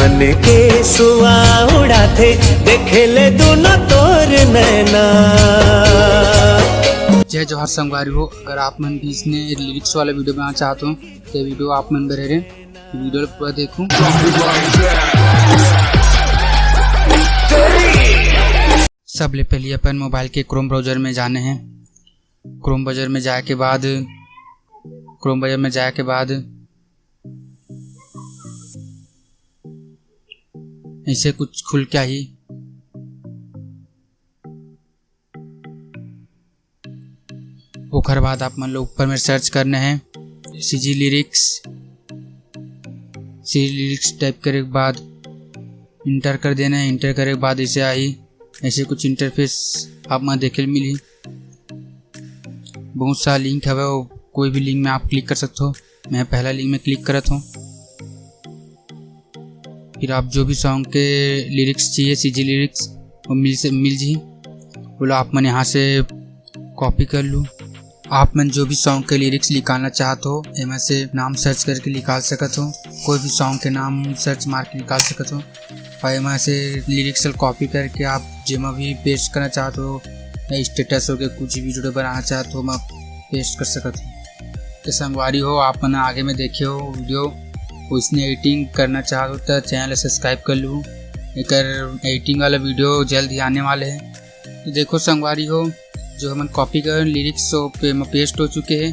मन के सुआ उड़ाते, देखे ले दोनों तोर नैना। जय जोहार संगवारी हो। अगर आप मन भी इसने लिरिक्स वाला वीडियो बनाना चाहते हो तो वीडियो आप मन बरे रहे वीडियो पूरा देखूँ। सबले पहले अपन मोबाइल के क्रोम ब्राउज़र में जाने हैं। क्रोम ब्राउज़र में जाए के बाद क्रोम ब्राउज़र में जाए के बाद ऐसे कुछ खुल क्या ही? ओकर बाद आप मन लोग ऊपर में सर्च करने हैं। C G lyrics C lyrics type करे के बाद इंटर कर देना है। इंटर करे के बाद इसे आई। ऐसे कुछ इंटरफेस आप मैं देखे मिली। बहुत सारा लिंक है वो। कोई भी लिंक में आप क्लिक कर सकते हो। मैं पहला लिंक में क्लिक करत हूँ। फिर आप जो भी सॉन्ग के लिरिक्स चाहिए सी जी लिरिक्स वो मिल से, मिल जी बोलो, आप मन यहाँ से कॉपी कर लूँ। आप मन जो भी सॉन्ग के लिरिक्स निकालना चाहते हो, एम से नाम सर्च करके निकाल सकत हो। कोई भी सॉन्ग के नाम सर्च मार के निकाल सकत हो। और एम से लिरिक्स कॉपी करके आप जेमा भी पेस्ट करना चाहते हो, या स्टेटस हो के कुछ भी वीडियो बनाना चाहते हो, मैं पेस्ट कर सकत हो। तो संगवारी हो, आप मैंने आगे में देखे हो वीडियो। उसने एडिटिंग करना चाहते हो तो चैनल सब्सक्राइब कर लूँ। एक एडिटिंग वाला वीडियो जल्द ही आने वाले हैं। तो देखो संगवारी हो, जो हम कॉपी कर लिरिक्स पे पेस्ट हो चुके हैं।